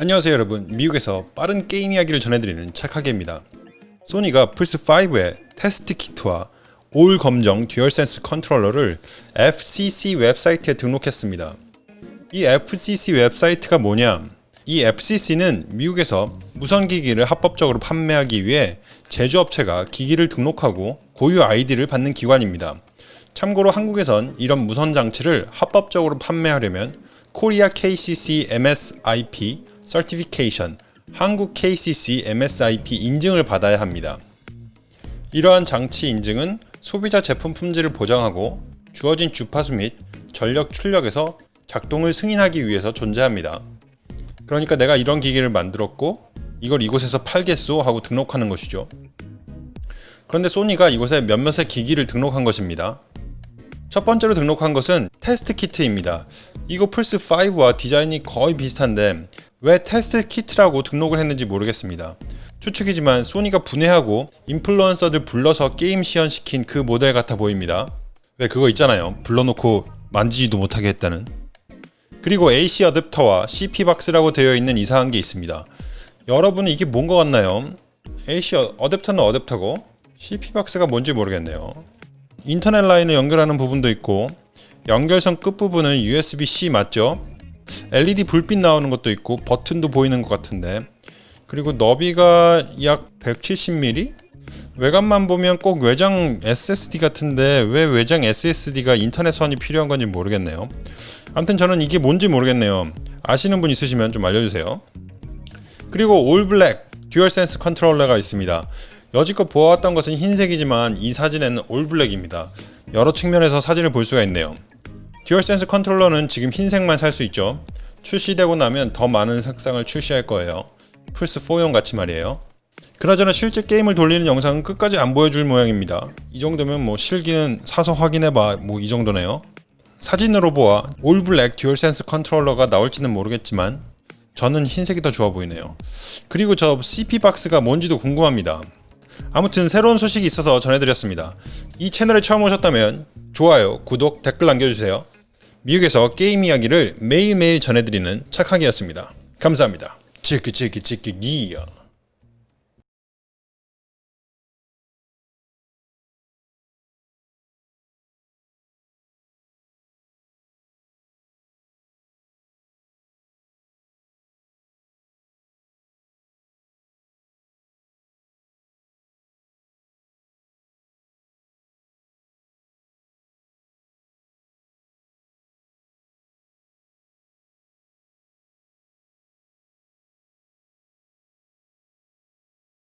안녕하세요 여러분. 미국에서 빠른 게임 이야기를 전해드리는 착하게입니다. 소니가 플스5의 테스트 키트와 올 검정 듀얼센스 컨트롤러를 FCC 웹사이트에 등록했습니다. 이 FCC 웹사이트가 뭐냐? 이 FCC는 미국에서 무선기기를 합법적으로 판매하기 위해 제조업체가 기기를 등록하고 고유 아이디를 받는 기관입니다. 참고로 한국에선 이런 무선 장치를 합법적으로 판매하려면 코리아 KCC MSIP Certification 한국 KCC MSIP 인증을 받아야 합니다. 이러한 장치 인증은 소비자 제품 품질을 보장하고 주어진 주파수 및 전력 출력에서 작동을 승인하기 위해서 존재합니다. 그러니까 내가 이런 기기를 만들었고 이걸 이곳에서 팔겠소 하고 등록하는 것이죠. 그런데 소니가 이곳에 몇몇의 기기를 등록한 것입니다. 첫 번째로 등록한 것은 테스트 키트입니다. 이거 플스5와 디자인이 거의 비슷한데 왜 테스트 키트라고 등록을 했는지 모르겠습니다. 추측이지만 소니가 분해하고 인플루언서들 불러서 게임 시연시킨 그 모델 같아 보입니다. 왜 그거 있잖아요. 불러놓고 만지지도 못하게 했다는. 그리고 AC 어댑터와 CP박스라고 되어 있는 이상한 게 있습니다. 여러분은 이게 뭔 것 같나요? AC 어댑터는 어댑터고 CP박스가 뭔지 모르겠네요. 인터넷 라인을 연결하는 부분도 있고 연결선 끝부분은 USB-C 맞죠? LED 불빛 나오는 것도 있고 버튼도 보이는 것 같은데. 그리고 너비가 약 170mm? 외관만 보면 꼭 외장 SSD 같은데 왜 외장 SSD가 인터넷 선이 필요한 건지 모르겠네요. 아무튼 저는 이게 뭔지 모르겠네요. 아시는 분 있으시면 좀 알려주세요. 그리고 all black DualSense 컨트롤러가 있습니다. 여지껏 보아왔던 것은 흰색이지만 이 사진에는 all black입니다. 여러 측면에서 사진을 볼 수가 있네요 DualSense 컨트롤러는 지금 흰색만 살 수 있죠. 출시되고 나면 더 많은 색상을 출시할 거예요. 플스4용 같이 말이에요. 그나저나 실제 게임을 돌리는 영상은 끝까지 안 보여줄 모양입니다. 이 정도면 뭐 실기는 사서 확인해봐. 뭐 이 정도네요. 사진으로 보아 all black DualSense 컨트롤러가 나올지는 모르겠지만 저는 흰색이 더 좋아 보이네요. 그리고 저 CP박스가 뭔지도 궁금합니다. 아무튼 새로운 소식이 있어서 전해드렸습니다. 이 채널에 처음 오셨다면 좋아요, 구독, 댓글 남겨주세요 미국에서 게임 이야기를 매일매일 전해드리는 착하기였습니다. 감사합니다. 치키 치키 치키 기야